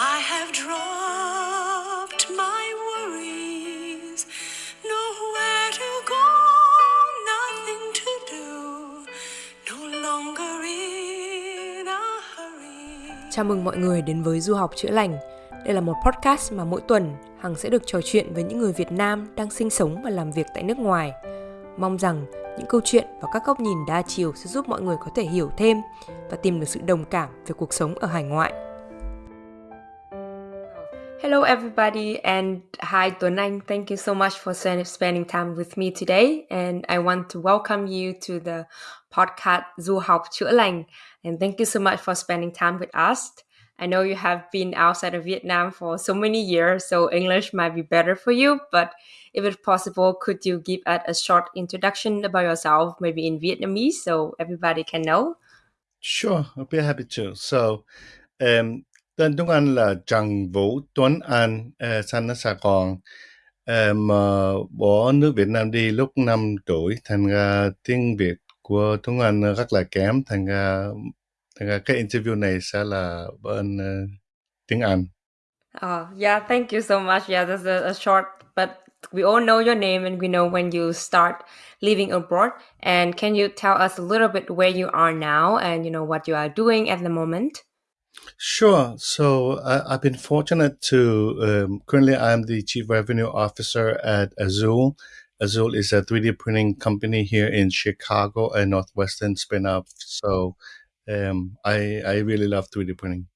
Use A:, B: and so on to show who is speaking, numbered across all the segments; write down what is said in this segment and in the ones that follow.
A: I have dropped my worries, nowhere to go, nothing to do, no longer in a hurry.
B: Chào mừng mọi người đến với Du học chữa lành. Đây là một podcast mà mỗi tuần Hằng sẽ được trò chuyện với những người Việt Nam đang sinh sống và làm việc tại nước ngoài. Mong rằng những câu chuyện và các góc nhìn đa chiều sẽ giúp mọi người có thể hiểu thêm và tìm được sự đồng cảm về cuộc sống ở hải ngoại. Hello, everybody, and hi, Anh. Thank you so much for spending time with me today. And I want to welcome you to the podcast Du học chữa. And thank you so much for spending time with us. I know you have been outside of Vietnam for so many years, so English might be better for you. But if it's possible, could you give us a short introduction about yourself, maybe in Vietnamese, so everybody can know?
C: Sure, I'll be happy to. So, um, tên tiếng Anh là Trần Vũ Tuấn Anh, uh, sinh ở Sài Gòn. Um, uh, bỏ nước Việt Nam đi lúc 5 tuổi, thành ra tiếng Việt của Tuấn Anh rất là kém, thành ra, thành ra cái interview này sẽ là bên uh, tiếng Anh.
B: Oh, yeah, thank you so much. Yeah, that's a, a short, but we all know your name and we know when you start living abroad. And can you tell us a little bit where you are now and you know what you are doing at the moment?
C: Sure. So I, I've been fortunate to um, currently I'm the chief revenue officer at Azul. Azul is a 3D printing company here in Chicago, a Northwestern spin-off. So um, I I really love 3D printing.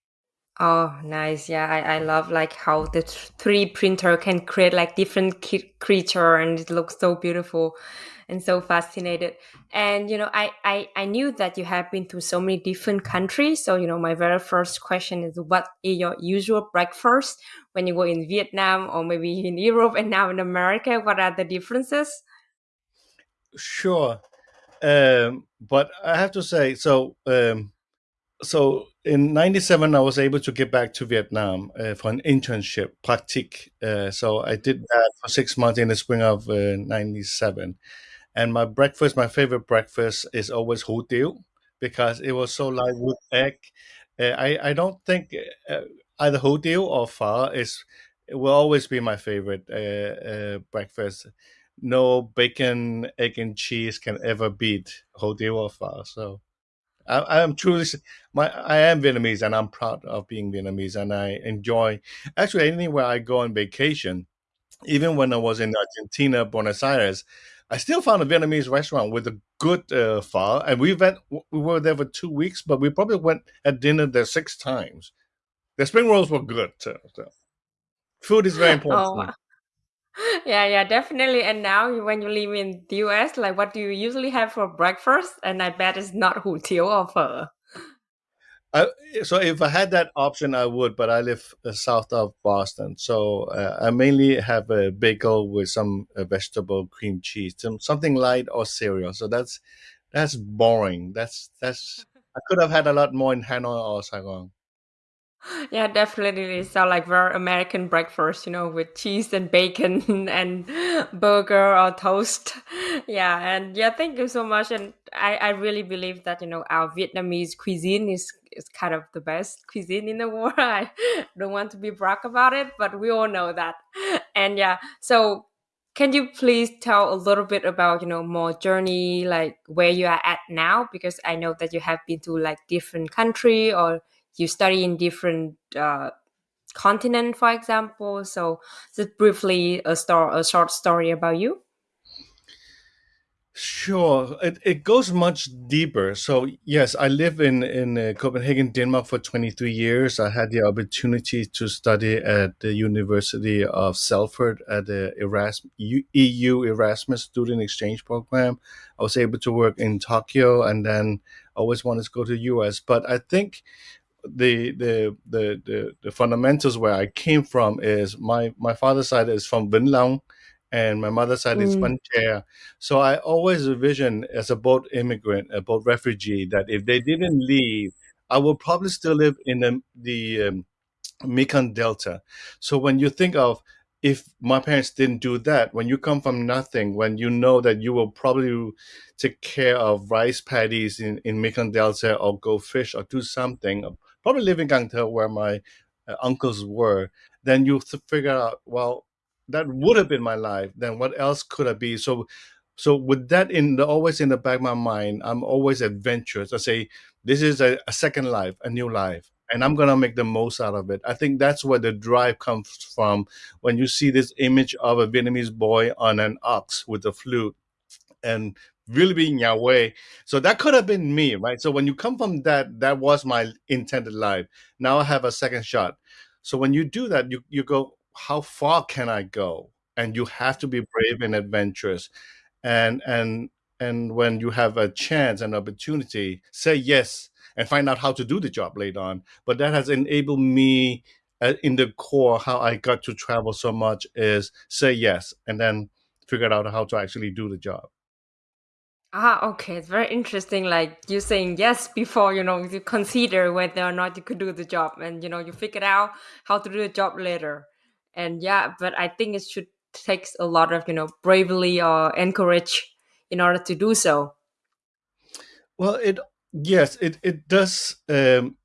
B: Oh, nice. Yeah, I, I love like how the 3D printer can create like different ki- creature and it looks so beautiful and so fascinated. And you know, I, I I knew that you have been to so many different countries. So you know, my very first question is, what is your usual breakfast when you go in Vietnam or maybe in Europe and now in America? What are the differences?
C: Sure, um, but I have to say, so um, so in 97 i was able to get back to vietnam uh, for an internship praktik uh, so i did that for six months in the spring of uh, 97 and my breakfast my favorite breakfast is always tiếu because it was so light with egg uh, i i don't think uh, either hủ tiếu or phở is it will always be my favorite uh, breakfast no bacon egg and cheese can ever beat tiếu or phở so I, I am truly my I am Vietnamese and I'm proud of being Vietnamese and I enjoy actually anywhere I go on vacation. Even when I was in Argentina, Buenos Aires, I still found a Vietnamese restaurant with a good uh, pho, and we went. We were there for two weeks, but we probably went at dinner there six times. The spring rolls were good too. So. Food is very important. Oh,
B: yeah, yeah, definitely. And now when you live in the US, like what do you usually have for breakfast? And I bet it's not hủ tiếu or phở.
C: I, so if I had that option, I would, but I live uh, south of Boston, so uh, I mainly have a bagel with some uh, vegetable cream cheese, some, something light or cereal. So that's that's boring. That's that's I could have had a lot more in Hanoi or Saigon.
B: Yeah, definitely sound like very American breakfast, you know, with cheese and bacon and burger or toast. Yeah, and yeah, thank you so much. And I, I really believe that, you know, our Vietnamese cuisine is is kind of the best cuisine in the world. I don't want to be brag about it, but we all know that. And yeah, so can you please tell a little bit about you know more journey like where you are at now because i know that you have been to like different country or you study in different uh, continent, for example. So just briefly a story, a short story about you.
C: Sure, it, it goes much deeper. So yes, I live in in uh, Copenhagen, Denmark for 23 years. I had the opportunity to study at the University of Salford at the EU Erasmus Student Exchange Program. I was able to work in Tokyo, and then always wanted to go to the US. But I think the, the the the the fundamentals where I came from is my my father's side is from Vĩnh and my mother's side mm. is Tre. So I always envision as a boat immigrant, a boat refugee, that if they didn't leave, I would probably still live in the, the um, Mekong Delta. So when you think of if my parents didn't do that, when you come from nothing, when you know that you will probably take care of rice paddies in, in Mekong Delta or go fish or do something, probably live in Gang where my uh, uncles were, then you figure out, well, that would have been my life. Then what else could I be? So, so with that in the, always in the back of my mind, I'm always adventurous. I say, this is a, a second life, a new life, and I'm gonna make the most out of it. I think that's where the drive comes from. When you see this image of a Vietnamese boy on an ox with a flute, and really being Yahweh. So that could have been me, right? So when you come from that, that was my intended life. Now I have a second shot. So when you do that, you you go, how far can I go? And you have to be brave and adventurous. And and and when you have a chance and opportunity, say yes and find out how to do the job later on. But that has enabled me uh, in the core how I got to travel so much is say yes and then figure out how to actually do the job.
B: Ah, okay. It's very interesting. Like you saying yes before, you know, you consider whether or not you could do the job and, you know, you figure out how to do the job later. And yeah, but I think it should takes a lot of, you know, bravery or encourage in order to do so.
C: Well, it, yes, it, it does, um,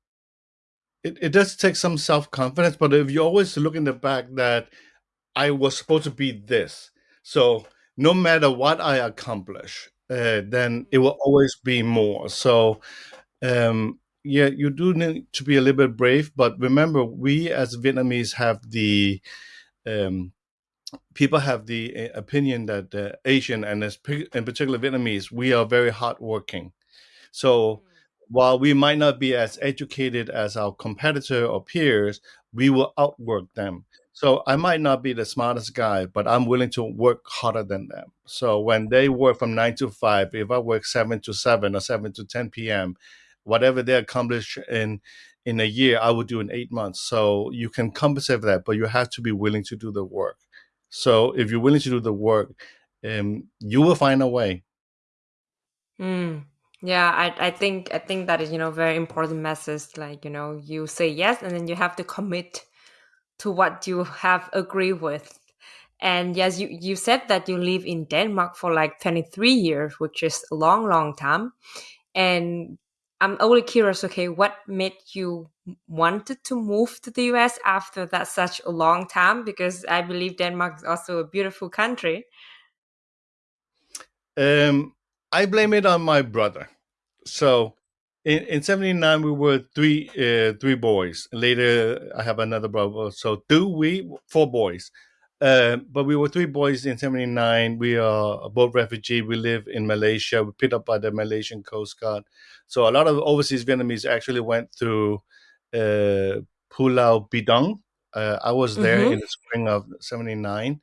C: it, it does take some self-confidence, but if you always look in the back that I was supposed to be this, so no matter what I accomplish, uh, then it will always be more. So, um, yeah, you do need to be a little bit brave, but remember, we as Vietnamese have the um, people have the uh, opinion that uh, Asian and in particular Vietnamese, we are very hardworking. So while we might not be as educated as our competitor or peers, we will outwork them. So I might not be the smartest guy, but I'm willing to work harder than them. So when they work from nine to five, if I work seven to seven or seven to 10 p.m., whatever they accomplish in in a year, I will do in eight months. So you can compensate for that, but you have to be willing to do the work. So if you're willing to do the work, um, you will find a way.
B: Mm. Yeah, I, I think I think that is you know very important message. Like you know you say yes, and then you have to commit to what you have agreed with. And yes, you, you said that you live in Denmark for like 23 years, which is a long, long time. And I'm only curious, okay, what made you wanted to move to the US after that such a long time? Because I believe Denmark is also a beautiful country.
C: Um, I blame it on my brother. So in, in 79 we were three uh, three boys. Later i have another brother. So two we four boys. Uh, but we were three boys in 79 we are both refugee we live in malaysia. We picked up by the malaysian coast guard. So a lot of overseas vietnamese actually went through uh, pulau bidong. Uh, i was there mm-hmm. in the spring of 79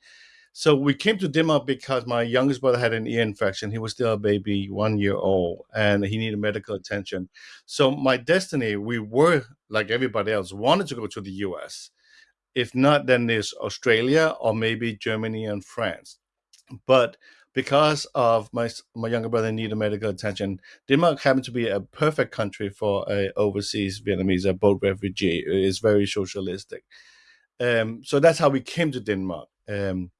C: so we came to Denmark because my youngest brother had an ear infection. He was still a baby, one year old, and he needed medical attention. So my destiny, we were like everybody else, wanted to go to the US. If not, then there's Australia or maybe Germany and France. But because of my my younger brother needed medical attention, Denmark happened to be a perfect country for a overseas Vietnamese, a boat refugee. It's very socialistic. Um, so that's how we came to Denmark. Um,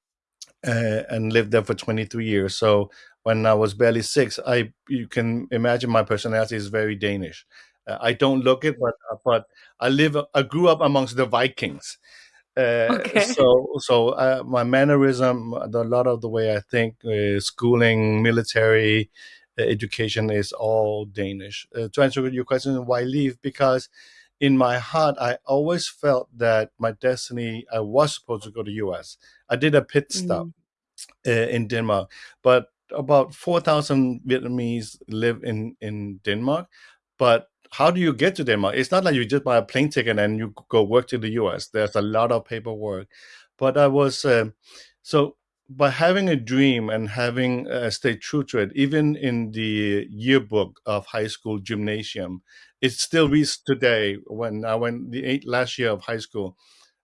C: uh, and lived there for 23 years. So when I was barely six, I you can imagine my personality is very Danish. Uh, I don't look it, but uh, but I live. I grew up amongst the Vikings. Uh, okay. So so uh, my mannerism, a lot of the way I think, uh, schooling, military education is all Danish. to answer your question, why leave? Because in my heart, I always felt that my destiny, I was supposed to go to US. I did a pit stop mm. uh, in Denmark, but about 4,000 Vietnamese live in, in Denmark. But how do you get to Denmark? It's not like you just buy a plane ticket and you go work to the US. There's a lot of paperwork. But I was, uh, so by having a dream and having uh, stayed true to it, even in the yearbook of high school gymnasium, it still reads today when I went the eight last year of high school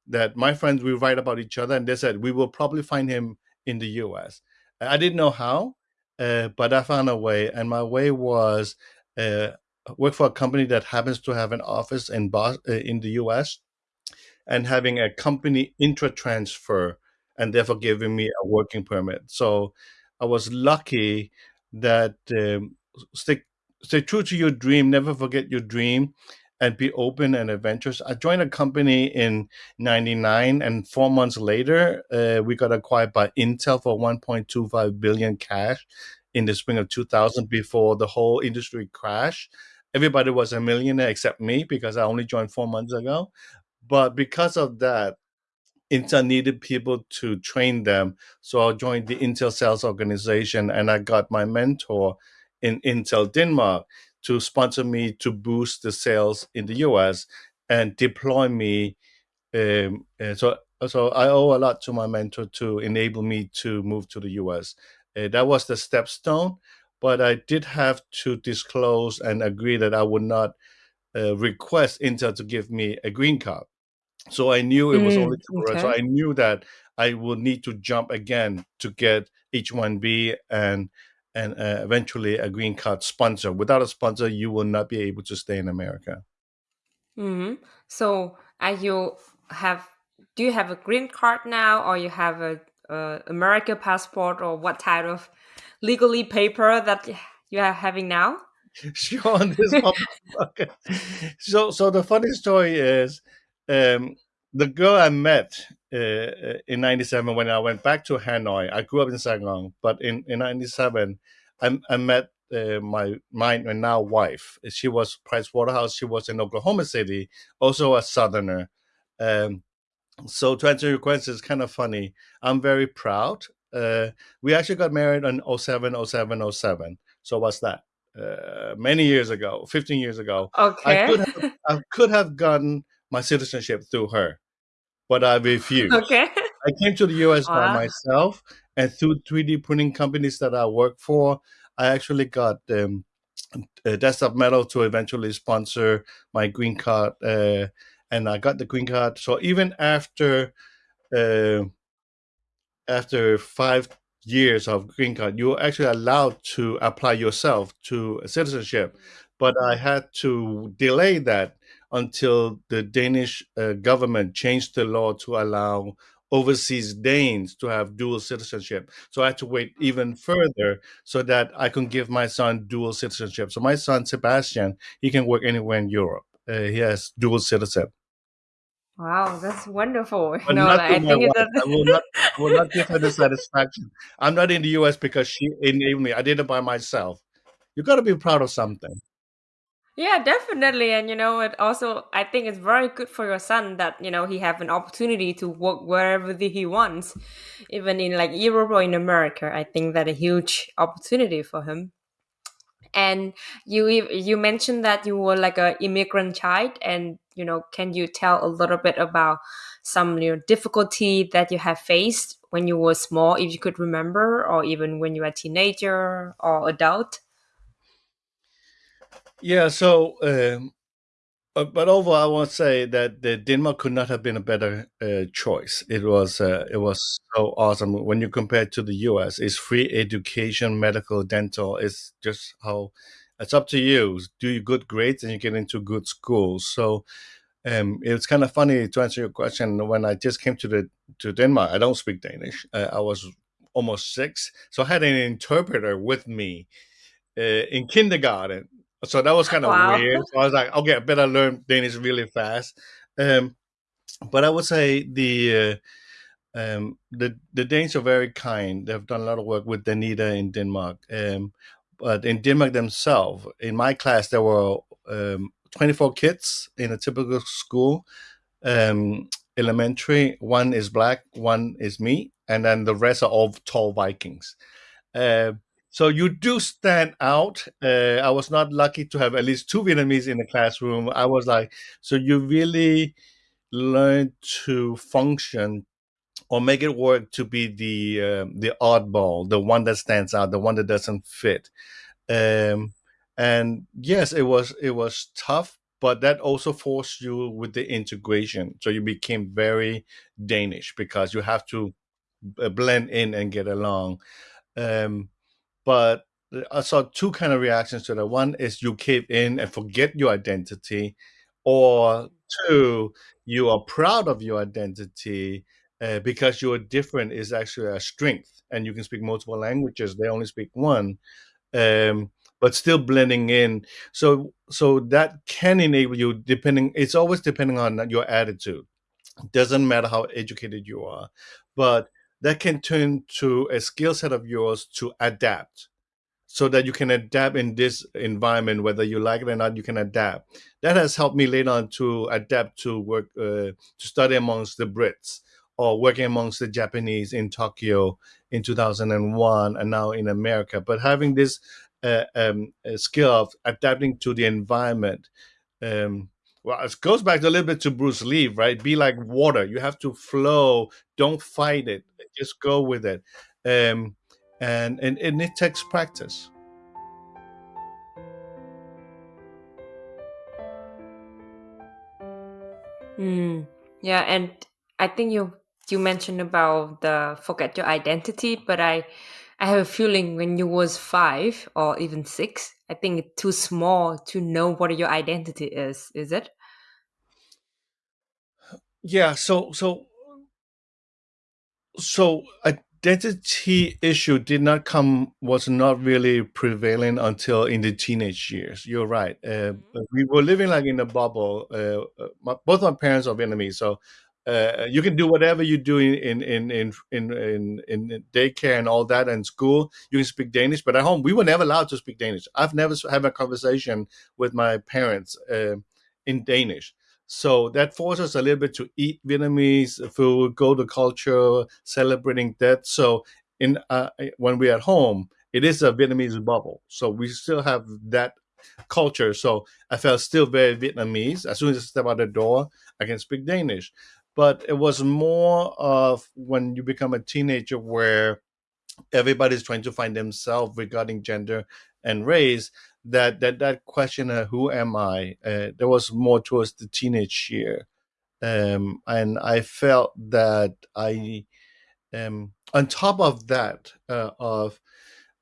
C: that my friends we write about each other and they said we will probably find him in the US. I didn't know how, uh, but I found a way, and my way was uh, work for a company that happens to have an office in uh, in the US, and having a company intra transfer, and therefore giving me a working permit. So I was lucky that um, stick stay true to your dream, never forget your dream, and be open and adventurous. I joined a company in '99, and four months later, uh, we got acquired by Intel for 1.25 billion cash in the spring of 2000 before the whole industry crashed. Everybody was a millionaire except me because I only joined four months ago. But because of that, Intel needed people to train them. So I joined the Intel sales organization and I got my mentor in Intel Denmark to sponsor me to boost the sales in the US and deploy me. Um, so, so I owe a lot to my mentor to enable me to move to the US. Uh, that was the stepstone, but I did have to disclose and agree that I would not uh, request Intel to give me a green card. So I knew it was mm, only temporary. Okay. So I knew that I would need to jump again to get H1B and and uh, eventually a green card sponsor. Without a sponsor, you will not be able to stay in America.
B: Mm-hmm. So, are you have do you have a green card now, or you have a, a American passport, or what type of legally paper that you are having now?
C: Sure. This. So, so the funny story is um, the girl I met uh, uh in '97 when I went back to Hanoi. I grew up in Saigon, but in in '97, I, I met uh, my my now wife. She was Price Waterhouse. She was in Oklahoma City, also a Southerner. Um, so to answer your question, it's kind of funny. I'm very proud. Uh, we actually got married in 07, 07, 07. So what's that? Uh, many years ago, 15 years ago.
B: Okay.
C: I could have, I could have gotten my citizenship through her, but I refused.
B: Okay.
C: I came to the US wow. by myself, and through 3D printing companies that I work for, I actually got um, a desktop metal to eventually sponsor my green card, uh, and I got the green card. So even after uh, after five years of green card, you're actually allowed to apply yourself to citizenship. But I had to delay that until the Danish uh, government changed the law to allow overseas Danes to have dual citizenship. So I had to wait even further so that I can give my son dual citizenship. So my son Sebastian, he can work anywhere in Europe. Uh, he has dual citizenship.
B: Wow, that's wonderful. But no, I think
C: that... I will not, I will not give her the satisfaction. I'm not in the US because she enabled me. I did it by myself. You've got to be proud of something.
B: Yeah, definitely. And you know, it also I think it's very good for your son that, you know, he have an opportunity to work wherever he wants, even in like Europe or in America. I think that a huge opportunity for him. And you you mentioned that you were like a immigrant child and you know, can you tell a little bit about some you know difficulty that you have faced when you were small if you could remember or even when you were a teenager or adult?
C: Yeah, so um, but overall, I want to say that the Denmark could not have been a better uh, choice. It was uh, it was so awesome when you compare it to the U.S. It's free education, medical, dental. It's just how it's up to you. Do you good grades and you get into good schools. So um, it's kind of funny to answer your question. When I just came to the to Denmark, I don't speak Danish. Uh, I was almost six, so I had an interpreter with me uh, in kindergarten so that was kind of wow. weird. So I was like, okay, I better learn Danish really fast. Um, but I would say the uh, um, the the Danes are very kind. They've done a lot of work with Danida in Denmark. Um, but in Denmark themselves, in my class, there were um, 24 kids in a typical school. Um, elementary, one is black, one is me, and then the rest are all tall Vikings. Uh, so you do stand out. Uh, I was not lucky to have at least two Vietnamese in the classroom. I was like, so you really learn to function or make it work to be the uh, the oddball, the one that stands out, the one that doesn't fit. Um, and yes, it was it was tough, but that also forced you with the integration. So you became very Danish because you have to uh, blend in and get along. Um, but I saw two kind of reactions to that. One is you cave in and forget your identity, or two, you are proud of your identity uh, because you're different is actually a strength, and you can speak multiple languages. They only speak one. Um, but still blending in. So so that can enable you depending. It's always depending on your attitude. Doesn't matter how educated you are, but that can turn to a skill set of yours to adapt so that you can adapt in this environment whether you like it or not you can adapt. That has helped me later on to adapt to work uh, to study amongst the brits or working amongst the japanese in tokyo in 2001 and now in america. But having this uh, um, skill of adapting to the environment um, well, it goes back a little bit to Bruce Lee, right? Be like water. You have to flow. Don't fight it. Just go with it. Um, and, and, and it takes practice.
B: Mm, yeah, and I think you you mentioned about the forget your identity, but I I have a feeling when you was five or even six, I think it's too small to know what your identity is. Is it?
C: Yeah. So so so identity issue did not come was not really prevailing until in the teenage years. You're right. Uh, we were living like in a bubble. Uh, my, both my parents are Vietnamese, so uh, you can do whatever you do in in in in in in daycare and all that and school. You can speak Danish, but at home we were never allowed to speak Danish. I've never had a conversation with my parents uh, in Danish. So that forces us a little bit to eat Vietnamese food, go to culture, celebrating that. So in uh, when we're at home, it is a Vietnamese bubble. So we still have that culture. So I felt still very Vietnamese. As soon as I step out the door, I can speak Danish. But it was more of when you become a teenager where everybody's trying to find themselves regarding gender and race that that that question of who am I uh, there was more towards the teenage year, um, and I felt that I um, on top of that uh, of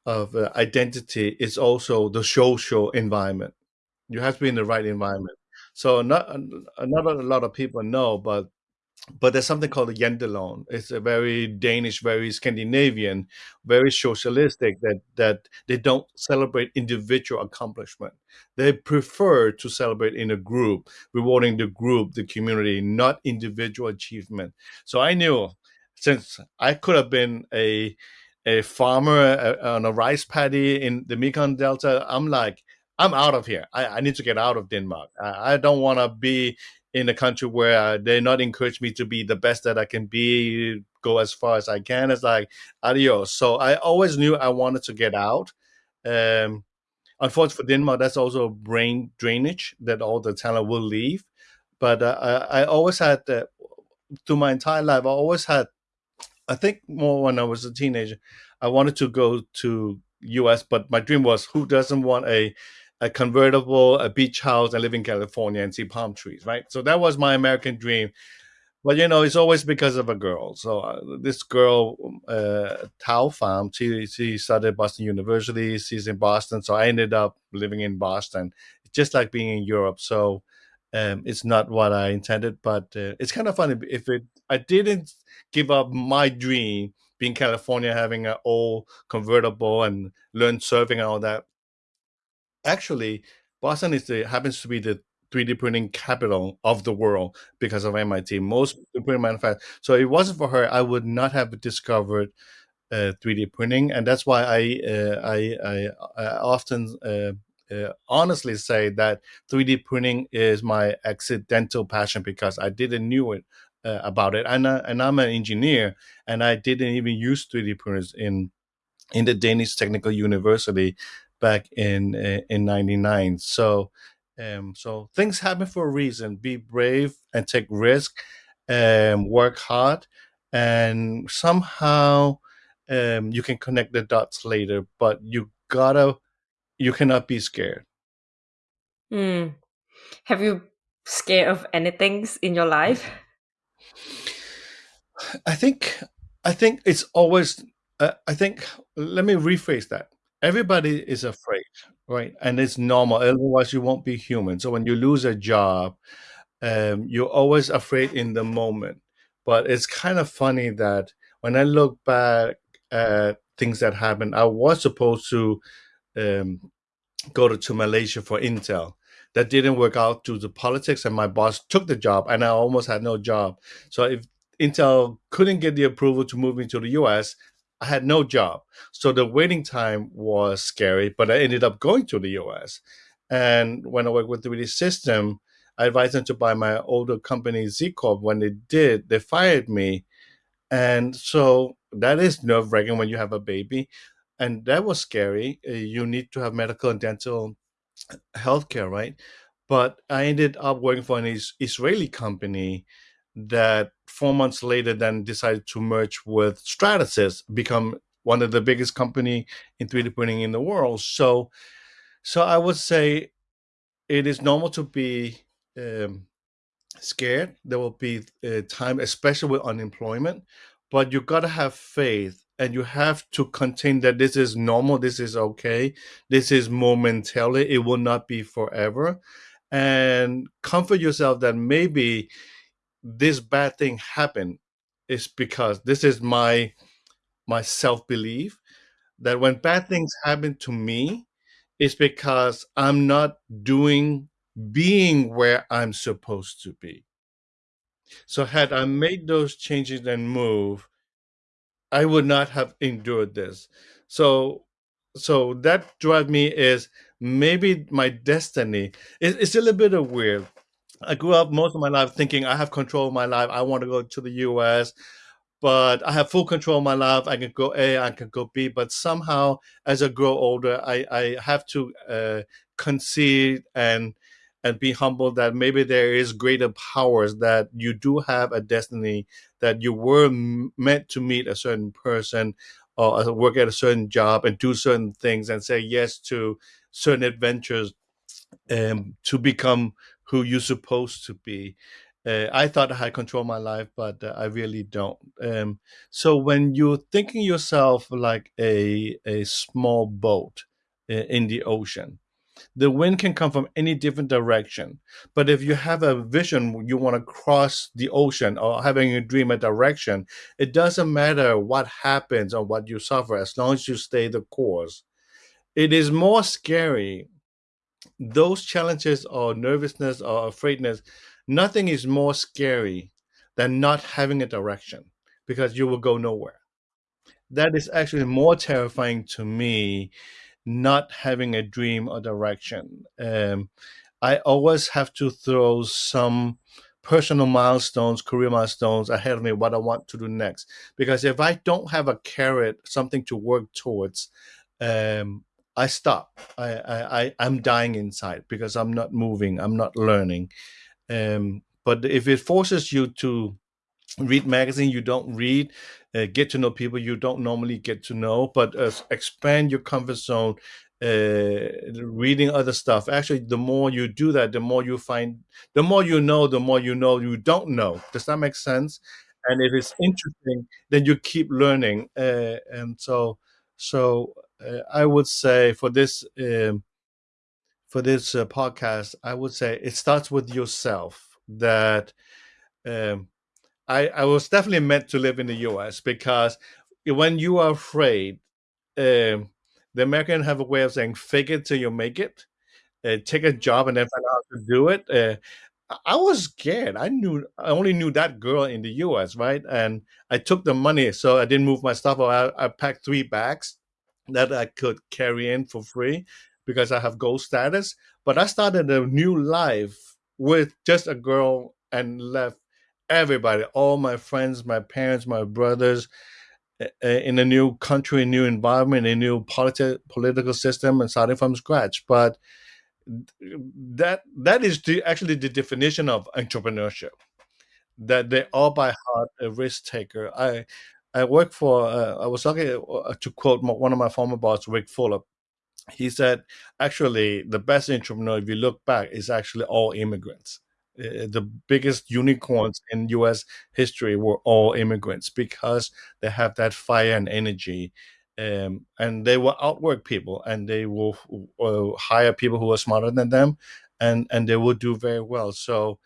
C: of uh, identity is also the social environment. You have to be in the right environment. So not not a lot of people know, but but there's something called the Jantelov. It's a very Danish, very Scandinavian, very socialistic that that they don't celebrate individual accomplishment. They prefer to celebrate in a group, rewarding the group, the community, not individual achievement. So I knew since I could have been a a farmer uh, on a rice paddy in the Mekong Delta, I'm like, I'm out of here. I, I need to get out of Denmark. I, I don't want to be in a country where they're not encourage me to be the best that I can be, go as far as I can. It's like adios. So I always knew I wanted to get out. Um, unfortunately for Denmark, that's also brain drainage that all the talent will leave. But uh, I, I, always had, uh, through my entire life, I always had, I think more when I was a teenager, I wanted to go to US, but my dream was who doesn't want a a convertible, a beach house, and live in California and see palm trees, right? So that was my American dream. But you know, it's always because of a girl. So uh, this girl, uh, Tao Pham, she she studied Boston University. She's in Boston, so I ended up living in Boston. Just like being in Europe. So um, it's not what I intended, but uh, it's kind of funny if it. I didn't give up my dream being California, having an old convertible and learn surfing and all that actually, Boston is the happens to be the 3D printing capital of the world because of MIT. Most printing manufacturers. So it wasn't for her, I would not have discovered uh, 3D printing, and that's why I uh, I, I, I, often uh, uh honestly say that 3D printing is my accidental passion because I didn't knew it uh, about it, and uh, and I'm an engineer, and I didn't even use 3D printers in in the Danish Technical University back in eh, in 99 so um, so things happen for a reason. Be brave and take risk and um, work hard and somehow um, you can connect the dots later but you gotta you cannot be scared.
B: Mm. have you scared of anything in your life?
C: I think i think it's always uh, i think let me rephrase that everybody is afraid, right? And it's normal. Otherwise, you won't be human. So when you lose a job, um, you're always afraid in the moment. But it's kind of funny that when I look back at things that happened, I was supposed to um, go to, to Malaysia for Intel. That didn't work out due to politics, and my boss took the job, and I almost had no job. So if Intel couldn't get the approval to move me to the US, I had no job. So the waiting time was scary, but I ended up going to the US. And when I worked with 3D System, I advised them to buy my older company Z Corp. When they did, they fired me. And so that is nerve wracking when you have a baby. And that was scary. Uh, you need to have medical and dental healthcare, right? But I ended up working for an Israeli company that four months later then decided to merge with Stratasys, become one of the biggest company in 3D printing in the world. So, so I would say it is normal to be um, scared. There will be uh, time, especially with unemployment, but you got to have faith and you have to contain that this is normal, this is okay, this is momentarily, it will not be forever. And comfort yourself that maybe this bad thing happened is because this is my my self-belief that when bad things happen to me it's because i'm not doing being where i'm supposed to be. So had i made those changes and move i would not have endured this. So so that drive me is maybe my destiny it, it's a little bit of weird I grew up most of my life thinking I have control of my life. I want to go to the US, but I have full control of my life. I can go A, I can go B, but somehow as I grow older, I, I have to uh, concede and and be humble that maybe there is greater powers that you do have a destiny that you were meant to meet a certain person or uh, work at a certain job and do certain things and say yes to certain adventures um, to become who you're supposed to be. Uh, I thought I control my life, but uh, I really don't. Um, so when you're thinking yourself like a a small boat uh, in the ocean, the wind can come from any different direction. But if you have a vision, you want to cross the ocean or having a dream, a direction, it doesn't matter what happens or what you suffer as long as you stay the course. It is more scary those challenges or nervousness or afraidness, nothing is more scary than not having a direction because you will go nowhere. That is actually more terrifying to me, not having a dream or direction. Um, I always have to throw some personal milestones, career milestones ahead of me, what I want to do next. Because if I don't have a carrot, something to work towards, um, I stop. I, I, I I'm dying inside because I'm not moving. I'm not learning. Um, but if it forces you to read magazine you don't read, uh, get to know people you don't normally get to know, but uh, expand your comfort zone, uh, reading other stuff. Actually, the more you do that, the more you find, the more you know, the more you know you don't know. Does that make sense? And if it's interesting, then you keep learning. Uh, and so, so I would say for this um, for this uh, podcast, I would say it starts with yourself. That um, I I was definitely meant to live in the U.S. because when you are afraid, um, the American have a way of saying "fake it till you make it." Uh, take a job and then find out how to do it. Uh, I was scared. I knew I only knew that girl in the U.S. right, and I took the money, so I didn't move my stuff. I, I packed three bags that I could carry in for free because I have gold status. But I started a new life with just a girl and left everybody, all my friends, my parents, my brothers, in a new country, a new environment, a new politi- political system, and starting from scratch. But that that is the, actually the definition of entrepreneurship. That they all by heart a risk taker. I I work for. Uh, I was talking uh, to quote one of my former boss, Ric Fulop. He said, actually, the best entrepreneur, if you look back, is actually all immigrants. Uh, the biggest unicorns in U.S. history were all immigrants because they have that fire and energy, um, and they will outwork people, and they will uh, hire people who are smarter than them, and and they will do very well. So,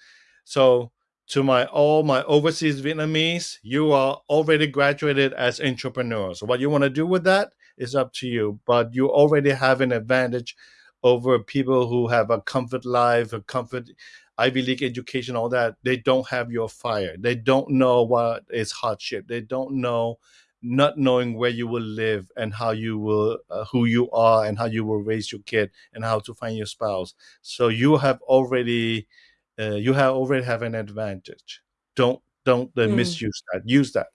C: so to my all my overseas Vietnamese, you are already graduated as entrepreneurs. What you want to do with that is up to you, but you already have an advantage over people who have a comfort life, a comfort Ivy League education, all that. They don't have your fire. They don't know what is hardship. They don't know not knowing where you will live and how you will uh, who you are and how you will raise your kid and how to find your spouse so you have already uh, you have already have an advantage don't don't uh,
B: Mm.
C: misuse that use that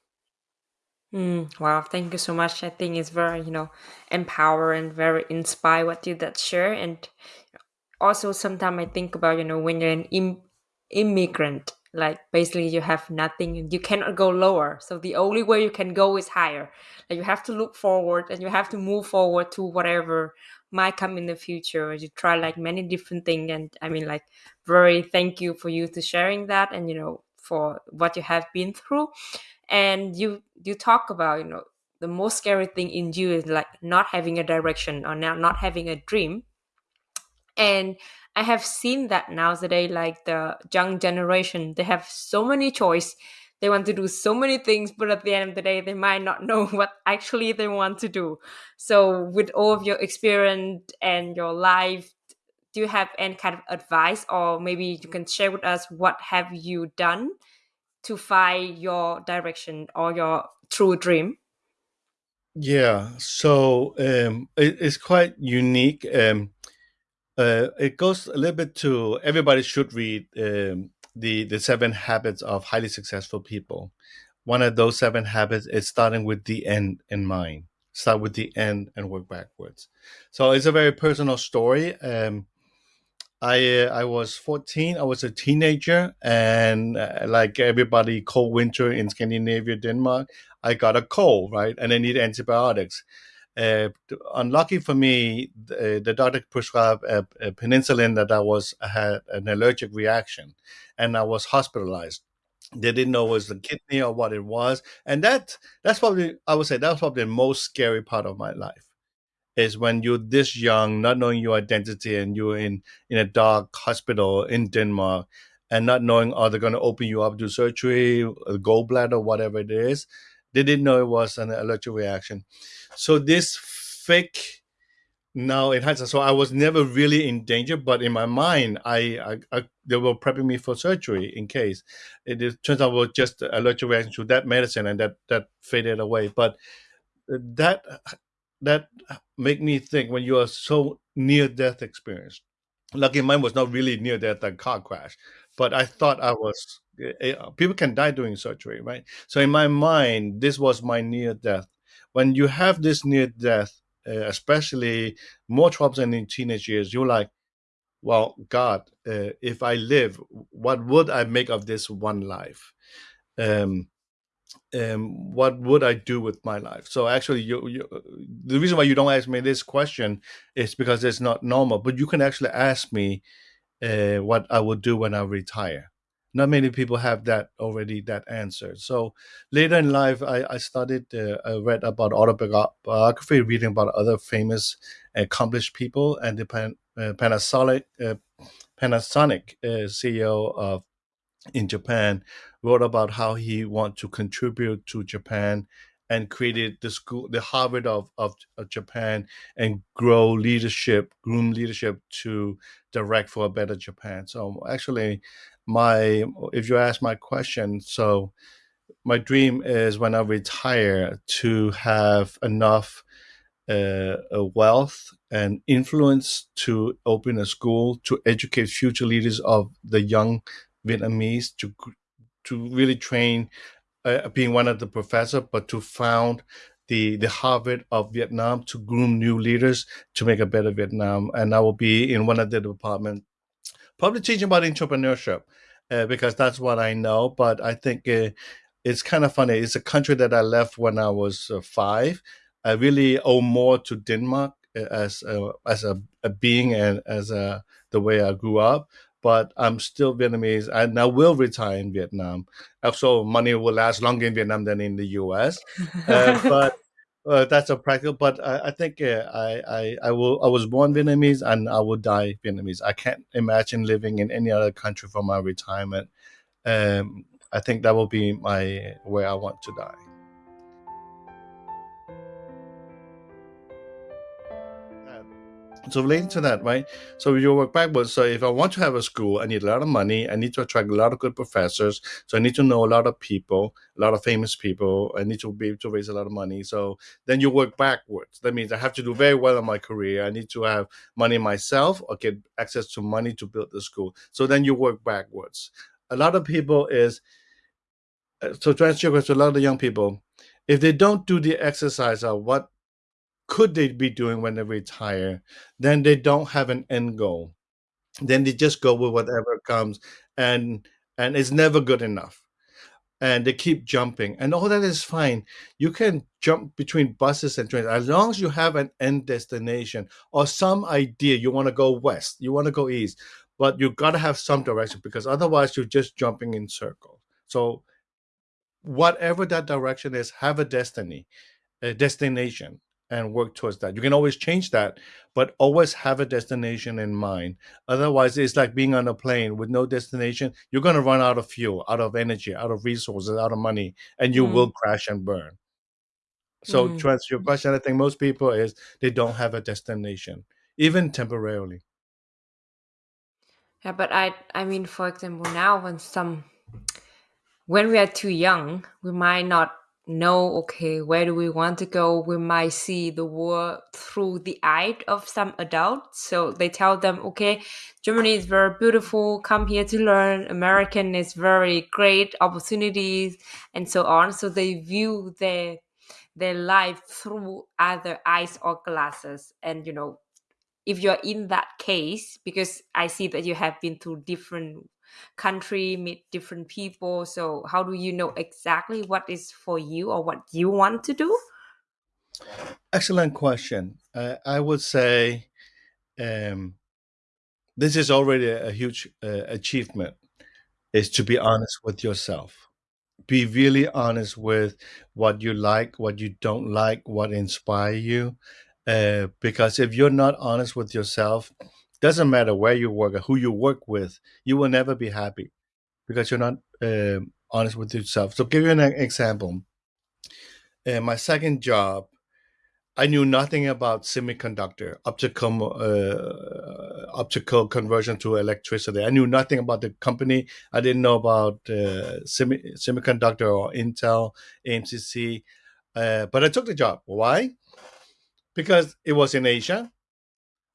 B: Mm, wow, thank you so much. I think it's very, you know, empowering, very inspired what you that share. And also sometimes I think about, you know, when you're an Im- immigrant, like basically you have nothing and you cannot go lower. So the only way you can go is higher. Like you have to look forward and you have to move forward to whatever might come in the future. You try like many different things. And I mean, like, very thank you for you to sharing that and, you know, for what you have been through and you you talk about you know the most scary thing in you is like not having a direction or not not having a dream and i have seen that nowadays like the young generation they have so many choice they want to do so many things but at the end of the day they might not know what actually they want to do so with all of your experience and your life do you have any kind of advice or maybe you can share with us what have you done to find your direction or your true dream?
C: Yeah, so um, it, it's quite unique. Um, uh, it goes a little bit to everybody should read um, the the seven habits of highly successful people. One of those seven habits is starting with the end in mind. Start with the end and work backwards. So it's a very personal story. Um, I uh, I was 14. I was a teenager, and uh, like everybody, cold winter in Scandinavia, Denmark, I got a cold, right, and I need antibiotics. Uh, unlucky for me, the, the doctor prescribed a, a, penicillin that I was had an allergic reaction, and I was hospitalized. They didn't know it was the kidney or what it was, and that that's probably I would say that's probably the most scary part of my life is when you're this young, not knowing your identity, and you're in in a dark hospital in Denmark, and not knowing are they going to open you up to surgery, gallbladder, whatever it is. They didn't know it was an allergic reaction. So this fake now it has so i was never really in danger but in my mind I, I, I they were prepping me for surgery in case it, it turns out it was just allergic reaction to that medicine and that that faded away but that that make me think when you are so near death experience. Lucky mine was not really near death, a car crash, but I thought I was. Eh, people can die doing surgery, right? So in my mind, this was my near death. When you have this near death, uh, especially more troubles in teenage years, you're like, well, God, uh, if I live, what would I make of this one life? Um, um, what would I do with my life? So actually, you, you, the reason why you don't ask me this question is because it's not normal. But you can actually ask me uh, what I will do when I retire. Not many people have that already that answer. So later in life, I, I studied, uh, I read about autobiography, reading about other famous, accomplished people, and the Pan, uh, Panasonic, uh, Panasonic uh, CEO of in Japan wrote about how he wanted to contribute to Japan and created the school, the Harvard of, of, of, Japan, and grow leadership, groom leadership to direct for a better Japan. So actually, my if you ask my question, so my dream is when I retire to have enough uh, wealth and influence to open a school to educate future leaders of the young Vietnamese to to really train, uh, being one of the professor, but to found the the Harvard of Vietnam to groom new leaders to make a better Vietnam. And I will be in one of the departments, probably teaching about entrepreneurship, uh, because that's what I know. But I think uh, it's kind of funny. It's a country that I left when I was uh, five. I really owe more to Denmark uh, as a, as a, a being and as a the way I grew up but I'm still Vietnamese and I will retire in Vietnam. So money will last longer in Vietnam than in the US. Uh, but uh, that's a practical. But I, I think uh, I, I, I will. I was born Vietnamese and I will die Vietnamese. I can't imagine living in any other country for my retirement. Um, I think that will be my where I want to die. So relating to that, right? So you work backwards. So if I want to have a school, I need a lot of money. I need to attract a lot of good professors. So I need to know a lot of people, a lot of famous people. I need to be able to raise a lot of money. So then you work backwards. That means I have to do very well in my career. I need to have money myself or get access to money to build the school. So then you work backwards. A lot of people is uh, so to answer your question, a lot of the young people, if they don't do the exercise of what could they be doing when they retire, then they don't have an end goal. Then they just go with whatever comes, and and it's never good enough. And they keep jumping, and all that is fine. You can jump between buses and trains as long as you have an end destination or some idea. You want to go west, you want to go east, but you got to have some direction because otherwise you're just jumping in circles. So whatever that direction is, have a destiny, a destination, and work towards that. You can always change that, but always have a destination in mind. Otherwise, it's like being on a plane with no destination. You're going to run out of fuel, out of energy, out of resources, out of money, and you
B: Mm.
C: will crash and burn. So,
B: Mm.
C: to answer your question, I think most people is they don't have a destination, even temporarily.
B: Yeah, but I I mean, for example, now when some when we are too young, we might not know okay where do we want to go? We might see the world through the eye of some adults so they tell them okay germany is very beautiful. Come here to learn. American is very great opportunities and so on. So they view their their life through other eyes or glasses. And you know if you're in that case because i see that you have been through different country meet different people. So how do you know exactly what is for you or what you want to do?
C: Excellent question. Uh, I would say um, this is already a, a huge uh, achievement is to be honest with yourself. Be really honest with what you like what you don't like what inspire you uh, because if you're not honest with yourself doesn't matter where you work or who you work with you will never be happy because you're not um honest with yourself so give you an example uh, my second job I knew nothing about semiconductor, optical, uh, optical conversion to electricity. I knew nothing about the company. I didn't know about uh, semi, semiconductor or Intel, AMCC, uh, but I took the job. Why? Because it was in Asia.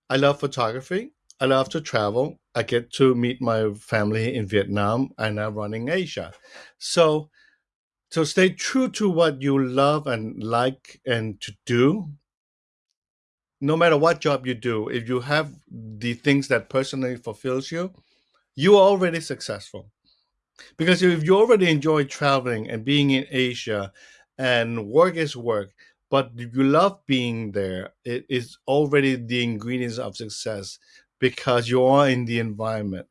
C: I love photography. I love to travel. I get to meet my family in Vietnam, and I'm running Asia. So so stay true to what you love and like and to do no matter what job you do if you have the things that personally fulfills you you're already successful because if you already enjoy traveling and being in asia and work is work but you love being there it is already the ingredients of success because you are in the environment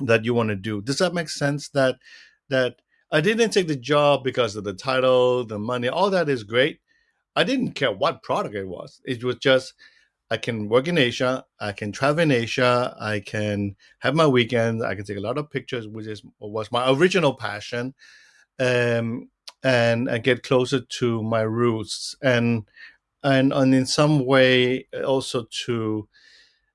C: that you want to do does that make sense that that I didn't take the job because of the title, the money, all that is great. I didn't care what product it was. It was just I can work in Asia, I can travel in Asia, I can have my weekends, I can take a lot of pictures, which is was my original passion, um, and I get closer to my roots, and and and in some way also to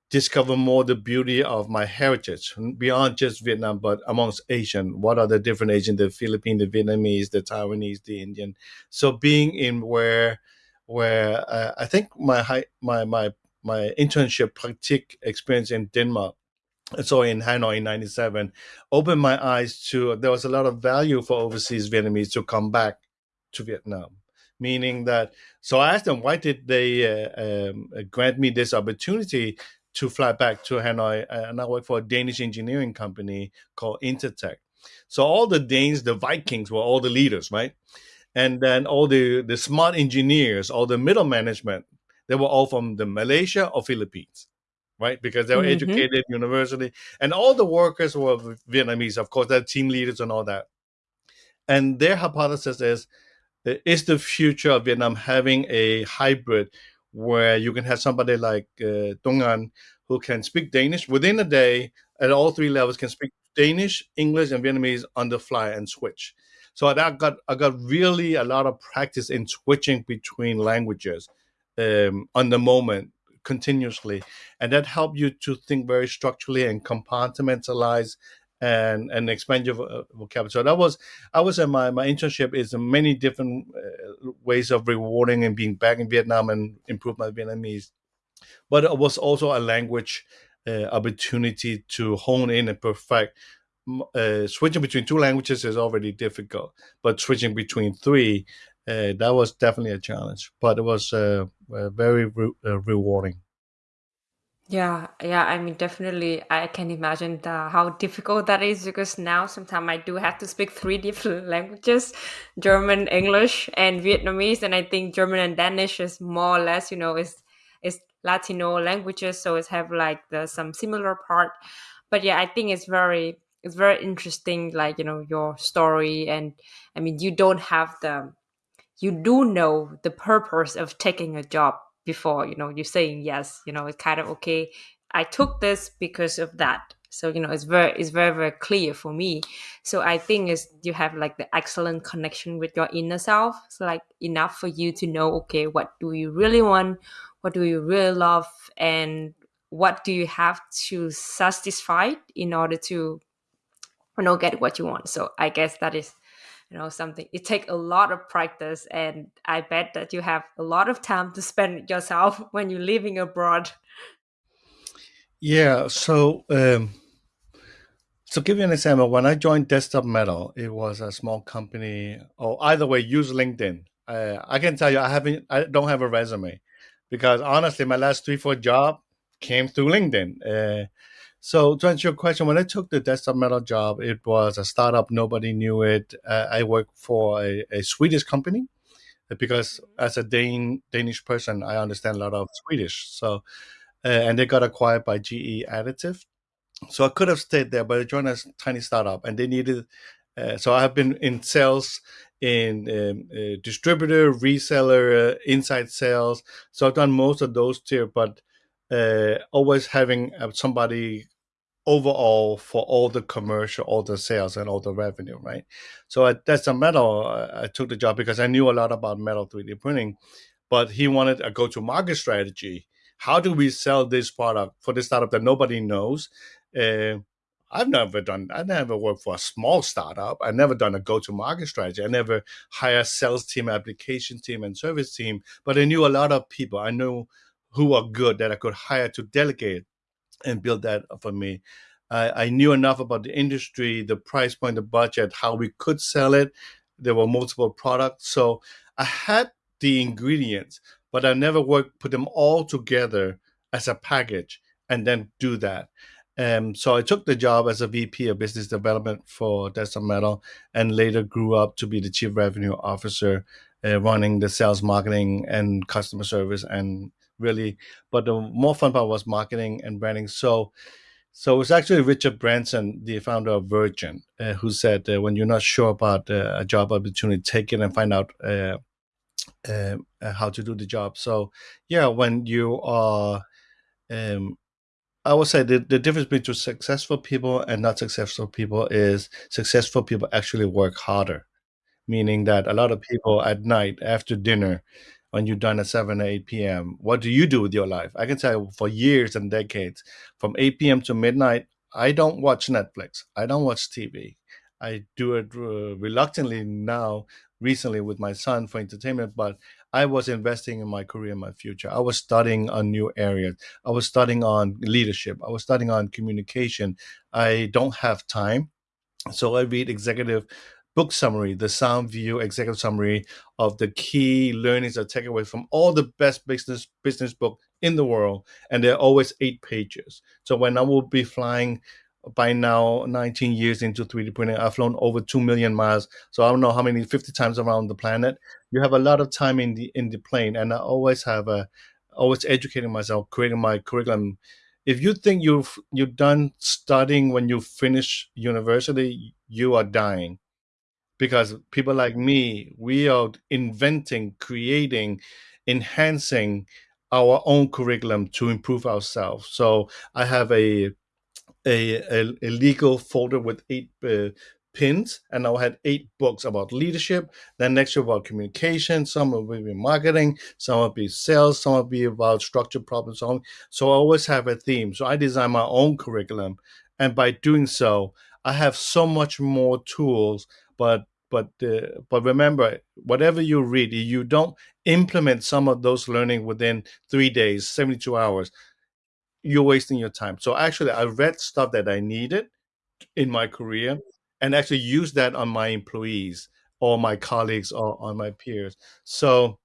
C: discover more the beauty of my heritage beyond just Vietnam, but amongst Asian. What are the different Asian, the Philippine, the Vietnamese, the Taiwanese, the Indian? So being in where where uh, I think my high, my my my internship practic experience in Denmark so in Hanoi in 97 opened my eyes to there was a lot of value for overseas Vietnamese to come back to Vietnam. Meaning that so I asked them why did they uh, um, grant me this opportunity to fly back to Hanoi? And I work for a Danish engineering company called Intertech so all the Danes the Vikings were all the leaders right? And then all the the smart engineers all the middle management they were all from the Malaysia or Philippines right? Because they were
B: Mhm.
C: educated university, and all the workers were Vietnamese. Of course, they're team leaders and all that. And their hypothesis is: is the future of Vietnam having a hybrid where you can have somebody like uh, Dong An who can speak Danish within a day at all three levels, can speak Danish, English, and Vietnamese on the fly and switch. So I got I got really a lot of practice in switching between languages um, on the moment continuously, and that helped you to think very structurally and compartmentalize and and expand your uh, vocabulary. So that was I was in my my internship is many different uh, ways of rewarding and being back in Vietnam and improve my Vietnamese, but it was also a language uh, opportunity to hone in and perfect. Uh, switching between two languages is already difficult, but switching between three, uh, that was definitely a challenge. But it was uh, very re- uh, rewarding.
B: Yeah, yeah. I mean, definitely, I can imagine the, how difficult that is because now sometimes I do have to speak three different languages: German, English, and Vietnamese. And I think German and Danish is more or less, you know, is is Latino languages, so it's have like the some similar part. But yeah, I think it's very it's very interesting, like you know, your story, and I mean, you don't have the you do know the purpose of taking a job before you know you're saying yes you know it's kind of okay. I took this because of that. So you know it's very it's very very clear for me. So i think is you have like the excellent connection with your inner self. It's like enough for you to know okay what do you really want? What do you really love? And what do you have to satisfy in order to you know get what you want? So i guess that is you know something it takes a lot of practice and i bet that you have a lot of time to spend yourself when you're living abroad.
C: Yeah so um so give you an example when i joined desktop metal it was a small company or either way use linkedin. Uh, i can tell you i haven't i don't have a resume because honestly my last three four job came through linkedin. Uh, so to answer your question, when I took the desktop metal job, it was a startup. Nobody knew it. Uh, I worked for a, a, Swedish company because as a Dane, Danish person, I understand a lot of Swedish. So, uh, and they got acquired by GE Additive. So I could have stayed there, but I joined a tiny startup and they needed. Uh, so I have been in sales, in um, uh, distributor, reseller, uh, inside sales. So I've done most of those too, but uh, always having uh, somebody overall for all the commercial, all the sales, and all the revenue, right? So that's a metal. I took the job because I knew a lot about metal 3D printing, but he wanted a go-to-market strategy. How do we sell this product for this startup that nobody knows? Uh, I've never done. I never worked for a small startup. I never done a go-to-market strategy. I never hire sales team, application team, and service team. But I knew a lot of people. I knew who are good that I could hire to delegate and build that for me. I, I knew enough about the industry, the price point, the budget, how we could sell it. There were multiple products, so I had the ingredients, but I never worked put them all together as a package and then do that. Um, so I took the job as a VP of business development for Desktop Metal, and later grew up to be the chief revenue officer, uh, running the sales, marketing, and customer service, and really. But the more fun part was marketing and branding. So, so it was actually Richard Branson, the founder of Virgin, uh, who said, uh, "When you're not sure about uh, a job opportunity, take it and find out uh, uh, uh, how to do the job." So, yeah, when you are, um, I would say the, the difference between successful people and not successful people is successful people actually work harder, meaning that a lot of people at night after dinner when you're done at 7 or 8 p.m. What do you do with your life? I can tell you for years and decades, from 8 p.m. to midnight, I don't watch Netflix. I don't watch TV. I do it uh, reluctantly now, recently with my son for entertainment, but I was investing in my career my future. I was studying on new areas. I was studying on leadership. I was studying on communication. I don't have time. So I read executive book summary, the SoundView executive summary of the key learnings or takeaways from all the best business business book in the world, and they're always eight pages. So when I will be flying by now 19 years into 3D printing, I've flown over two million miles. So I don't know how many 50 times around the planet. You have a lot of time in the in the plane, and I always have a always educating myself, creating my curriculum. If you think you've you're done studying when you finish university, you are dying because people like me we are inventing creating enhancing our own curriculum to improve ourselves so i have a a, a, legal folder with eight uh, pins, and I had eight books about leadership. Then next year about communication. Some will be marketing. Some will be sales. Some will be about structured problem solving. So I always have a theme. So I design my own curriculum, and by doing so, I have so much more tools. But but uh, but remember, whatever you read, you don't implement some of those learning within three days, seventy two hours. You're wasting your time. So actually, I read stuff that I needed in my career and actually use that on my employees or my colleagues or on my peers. So,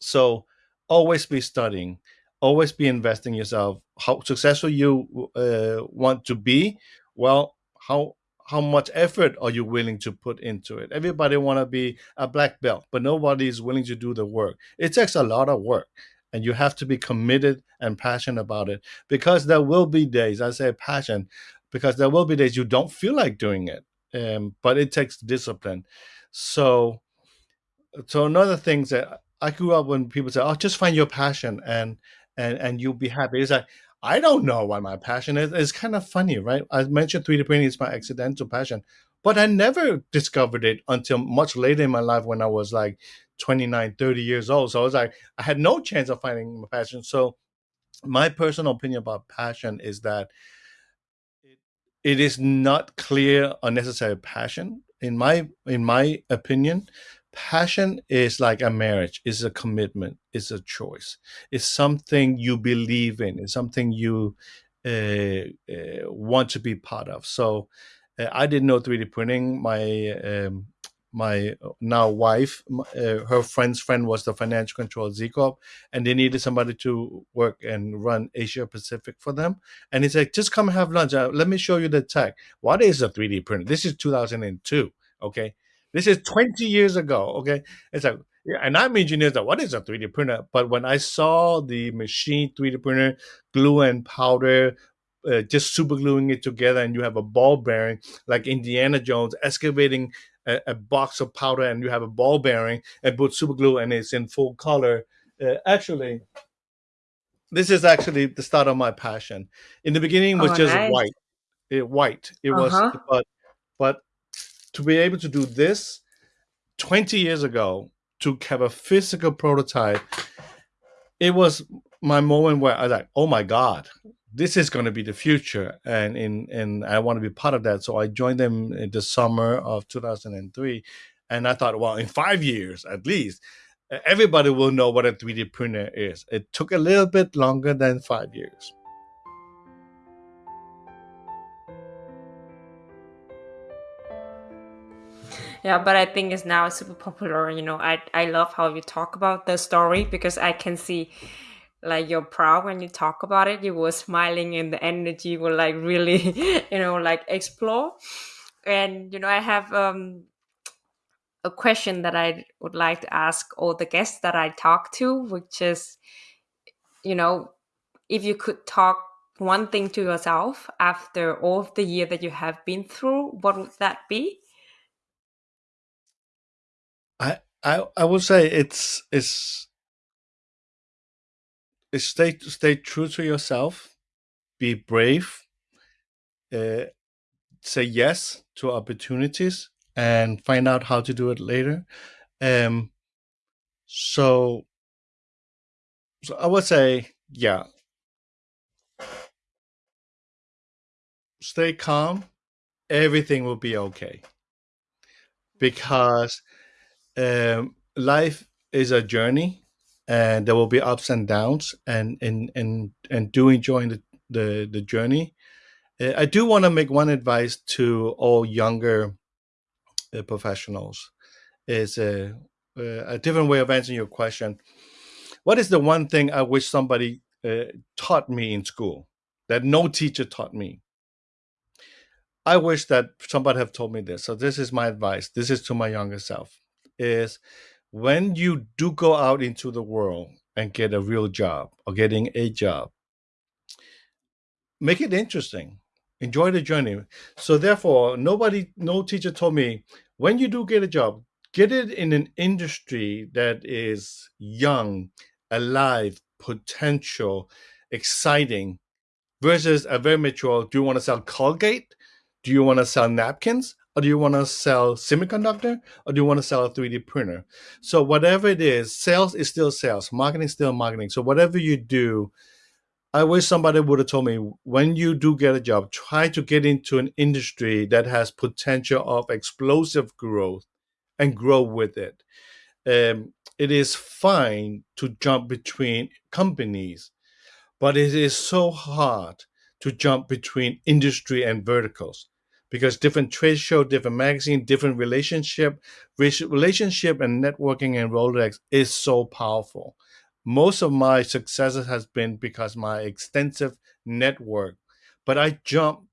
C: so always be studying, always be investing yourself. How successful you uh, want to be, well, how how much effort are you willing to put into it? Everybody want to be a black belt, but nobody is willing to do the work. It takes a lot of work, and you have to be committed and passionate about it because there will be days. I say passion because there will be days you don't feel like doing it, um, but it takes discipline. So, so another thing that I grew up when people say, "Oh, just find your passion and and and you'll be happy." It's like I don't know what my passion is. It's kind of funny, right? I mentioned 3D printing is my accidental passion, but I never discovered it until much later in my life when I was like 29, 30 years old. So I was like, I had no chance of finding my passion. So my personal opinion about passion is that it is not clear unnecessary passion in my in my opinion passion is like a marriage is a commitment it's a choice it's something you believe in it's something you uh, uh, want to be part of so uh, i didn't know 3d printing my um, my now wife, uh, her friend's friend was the financial control Z Corp, and they needed somebody to work and run Asia Pacific for them. And he said, just come have lunch. Uh, let me show you the tech. What is a 3D printer? This is 2002. Okay. This is 20 years ago. Okay. It's like, yeah, and I'm engineer that what is a 3D printer? But when I saw the machine 3D printer, glue and powder, uh, just super gluing it together, and you have a ball bearing like Indiana Jones excavating a, a, box of powder and you have a ball bearing and put super glue and it's in full color. Uh, actually, this is actually the start of my passion. In the beginning, was oh, just nice. white. It white. It uh-huh. was, but but to be able to do this 20 years ago to have a physical prototype, it was my moment where I was like, oh my god, this is going to be the future. And in and i want to be part of that. So i joined them in the summer of 2003 and i thought well in five years at least everybody will know what a 3d printer is. It took a little bit longer than five years
B: yeah but i think it's now super popular you know. I i love how you talk about the story because i can see like you're proud when you talk about it. You were smiling and the energy will like really you know like explore. And you know i have um a question that i would like to ask all the guests that i talk to which is you know if you could talk one thing to yourself after all of the year that you have been through what would that be
C: i i, would say it's it's stay stay true to yourself be brave uh, say yes to opportunities and find out how to do it later. Um so so i would say yeah. Stay calm. Everything will be okay. Because um life is a journey and there will be ups and downs and and and and do enjoying the the, the journey. Uh, i do want to make one advice to all younger uh, professionals. Is a, uh, a different way of answering your question. What is the one thing i wish somebody uh, taught me in school that no teacher taught me? I wish that somebody have told me this. So this is my advice. This is to my younger self is when you do go out into the world and get a real job or getting a job, make it interesting. Enjoy the journey. So therefore, nobody, no teacher told me when you do get a job, get it in an industry that is young, alive, potential, exciting, versus a very mature. Do you want to sell Colgate? Do you want to sell napkins? Or do you want to sell semiconductor? Or do you want to sell a 3d printer? So whatever it is sales is still sales. Marketing is still marketing. So whatever you do i wish somebody would have told me when you do get a job try to get into an industry that has potential of explosive growth and grow with it. Um, it is fine to jump between companies but it is so hard to jump between industry and verticals because different trade show, different magazine, different relationship, relationship and networking and Rolodex is so powerful. Most of my successes has been because my extensive network, but I jumped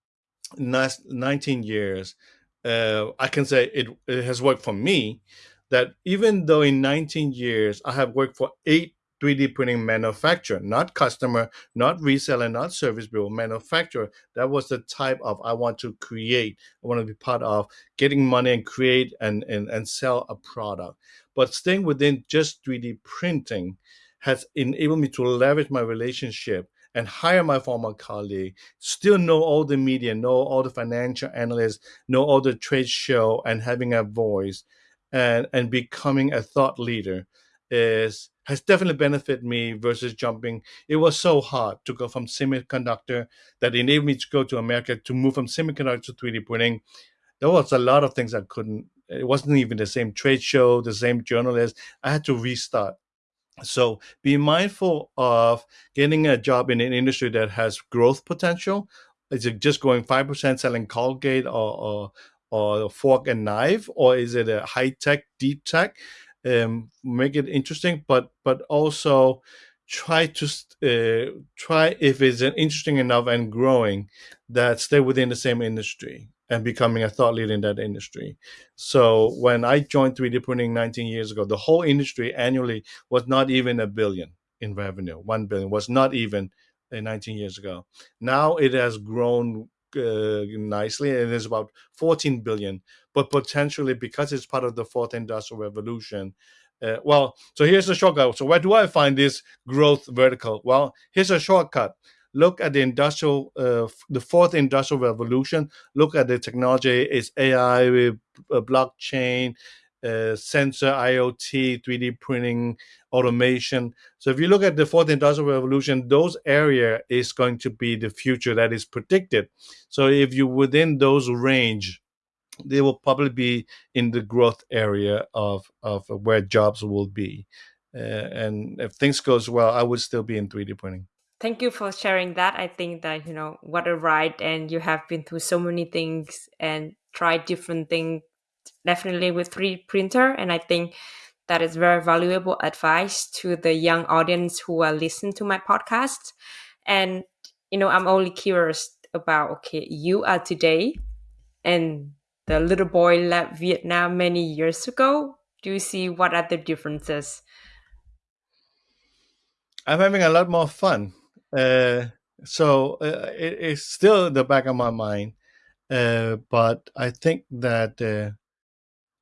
C: 19 years. Uh, I can say it, it has worked for me that even though in 19 years I have worked for eight 3D printing manufacturer, not customer, not reseller, not service bureau, manufacturer. That was the type of I want to create. I want to be part of getting money and create and, and, and sell a product. But staying within just 3D printing has enabled me to leverage my relationship and hire my former colleague, still know all the media, know all the financial analysts, know all the trade show, and having a voice and, and becoming a thought leader is has definitely benefited me versus jumping. It was so hard to go from semiconductor that enabled me to go to America to move from semiconductor to 3D printing. There was a lot of things I couldn't. It wasn't even the same trade show, the same journalist. I had to restart. So be mindful of getting a job in an industry that has growth potential. Is it just going five percent selling Colgate or, or or fork and knife, or is it a high tech, deep tech? Um, make it interesting, but but also try to uh, try if it's interesting enough and growing that stay within the same industry and becoming a thought leader in that industry. So when I joined 3D printing 19 years ago, the whole industry annually was not even a billion in revenue. One billion was not even uh, 19 years ago. Now it has grown uh, nicely and it's about 14 billion but potentially because it's part of the fourth industrial revolution uh, well so here's a shortcut. So where do i find this growth vertical? Well here's a shortcut. Look at the industrial uh, the fourth industrial revolution. Look at the technology. It's ai uh, blockchain uh, sensor, IoT, 3D printing, automation. So if you look at the fourth industrial revolution, those area is going to be the future that is predicted. So if you within those range, they will probably be in the growth area of of where jobs will be. Uh, and if things goes well, I would still be in 3D printing.
B: Thank you for sharing that. I think that you know what a ride, and you have been through so many things and tried different things definitely with 3D printer. And I think that is very valuable advice to the young audience who are listening to my podcast. And, you know, I'm only curious about, okay, you are today and the little boy left Vietnam many years ago. Do you see what are the differences?
C: I'm having a lot more fun. Uh, so uh, it, it's still in the back of my mind. Uh, but I think that uh,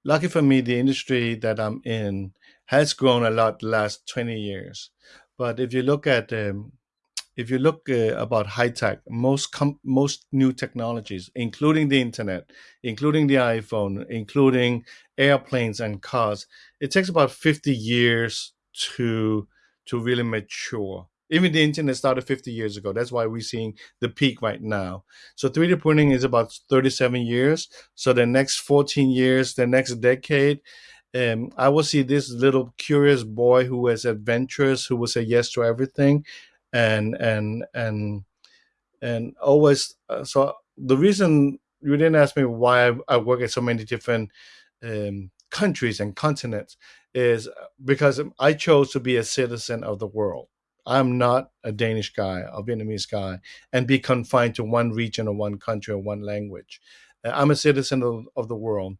C: lucky for me, the industry that I'm in has grown a lot the last 20 years. But if you look at um, if you look uh, about high tech, most most new technologies, including the internet, including the iPhone, including airplanes and cars, it takes about 50 years to to really mature. Even the internet started 50 years ago. That's why we're seeing the peak right now. So 3D printing is about 37 years. So the next 14 years, the next decade, um, I will see this little curious boy who is adventurous, who will say yes to everything, and and and and always. Uh, so the reason you didn't ask me why I, I work at so many different um, countries and continents is because I chose to be a citizen of the world. I'm not a Danish guy a Vietnamese guy and be confined to one region or one country or one language. Uh, I'm a citizen of, of the world.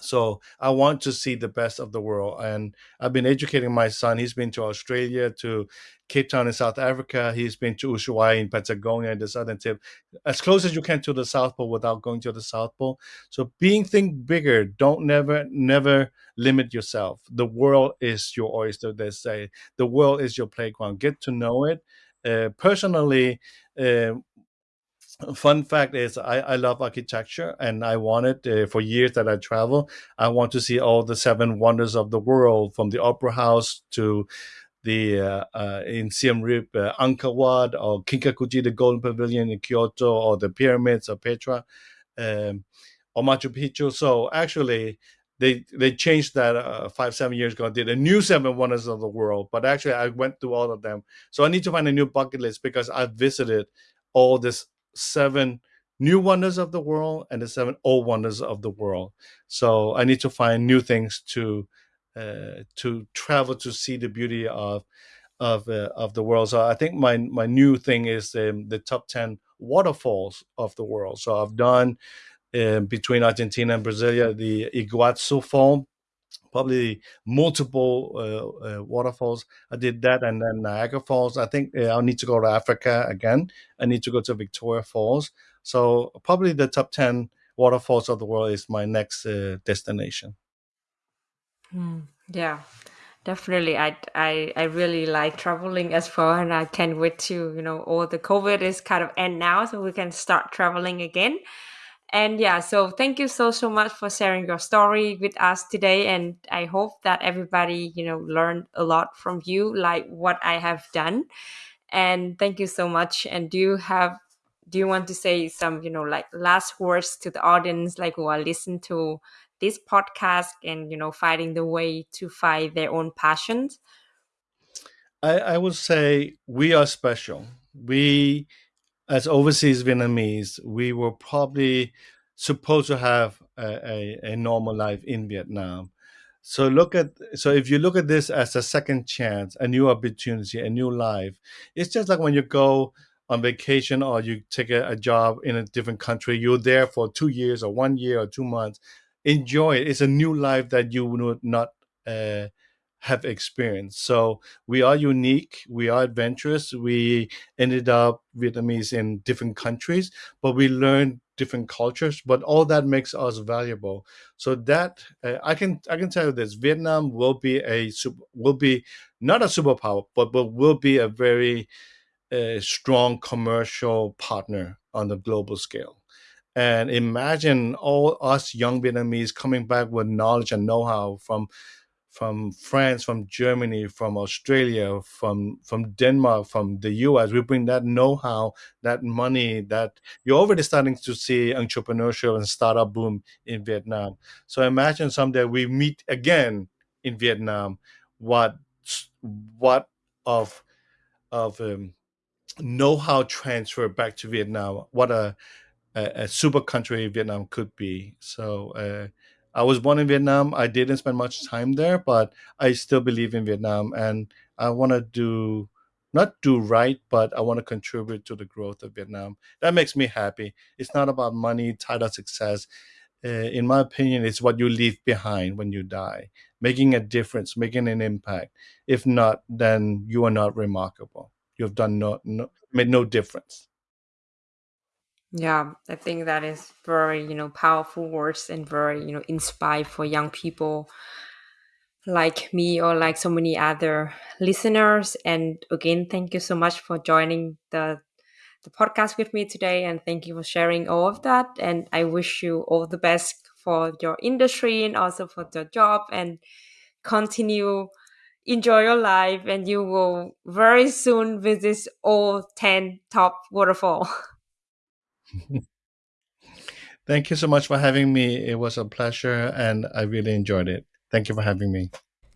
C: So I want to see the best of the world. And I've been educating my son. He's been to Australia, to Cape Town in South Africa. He's been to Ushuaia in Patagonia, and the southern tip, as close as you can to the South Pole without going to the South Pole. So being think bigger. Don't never, never limit yourself. The world is your oyster, they say. The world is your playground. Get to know it. Uh, personally, uh, fun fact is I, I love architecture and I wanted uh, for years that I travel, I want to see all the seven wonders of the world from the opera house to the uh, uh, in Siem Reap, uh, Angkor Wat or Kinkakuji, the Golden Pavilion in Kyoto, or the pyramids of Petra, um, or Machu Picchu. So actually, they they changed that uh, five seven years ago. Did a new seven wonders of the world, but actually I went through all of them. So I need to find a new bucket list because I visited all this seven new wonders of the world and the seven old wonders of the world. So I need to find new things to uh, to travel to see the beauty of of uh, of the world. So I think my my new thing is um, the top ten waterfalls of the world. So I've done uh, between Argentina and Brasilia the Iguazu Fall, probably multiple uh, uh, waterfalls. I did that, and then Niagara Falls. I think uh, I'll need to go to Africa again. I need to go to Victoria Falls. So probably the top ten waterfalls of the world is my next uh, destination.
B: Mm, yeah, definitely. I I I really like traveling as well, and I can't wait to you know all the COVID is kind of end now, so we can start traveling again. And yeah, so thank you so so much for sharing your story with us today, and I hope that everybody you know learned a lot from you, like what I have done. And thank you so much. And do you have do you want to say some you know like last words to the audience, like who are listening to this podcast and you know finding the way to find their own passions
C: I, I would say we are special. We, as overseas Vietnamese, we were probably supposed to have a, a, a normal life in Vietnam. So look at so if you look at this as a second chance, a new opportunity, a new life, it's just like when you go on vacation or you take a, a job in a different country, you're there for two years or one year or two months enjoy it. It's a new life that you would not uh, have experienced. So we are unique. We are adventurous. We ended up Vietnamese in different countries, but we learned different cultures. But all that makes us valuable. So that uh, I can I can tell you this: Vietnam will be a will be not a superpower, but but will be a very uh, strong commercial partner on the global scale. And imagine all us young Vietnamese coming back with knowledge and know-how from from France, from Germany, from Australia, from from Denmark, from the US. We bring that know-how, that money, that you're already starting to see entrepreneurship and startup boom in Vietnam. So imagine someday we meet again in Vietnam. What what of of um, know-how transfer back to Vietnam? What a a, a super country Vietnam could be. So uh, I was born in Vietnam. I didn't spend much time there, but I still believe in Vietnam, and I want to do not do right, but I want to contribute to the growth of Vietnam. That makes me happy. It's not about money, title, success. Uh, in my opinion, it's what you leave behind when you die, making a difference, making an impact. If not, then you are not remarkable. You've done no, no made no difference.
B: Yeah, I think that is very, you know, powerful words and very, you know, inspired for young people like me or like so many other listeners. And again, thank you so much for joining the the podcast with me today and thank you for sharing all of that. And I wish you all the best for your industry and also for your job and continue enjoy your life and you will very soon visit all 10 top waterfall.
C: Thank you so much for having me. It was a pleasure and I really enjoyed it. Thank you for having me.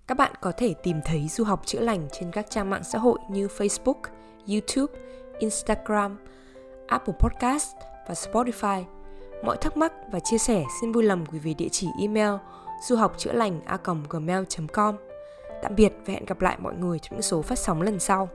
A: Các bạn có thể tìm thấy du học chữa lành trên các trang mạng xã hội như Facebook, YouTube, Instagram, Apple Podcast và Spotify. Mọi thắc mắc và chia sẻ xin vui lòng gửi về địa chỉ email du học chữa lành a gmail.com. Tạm biệt và hẹn gặp lại mọi người trong những số phát sóng lần sau.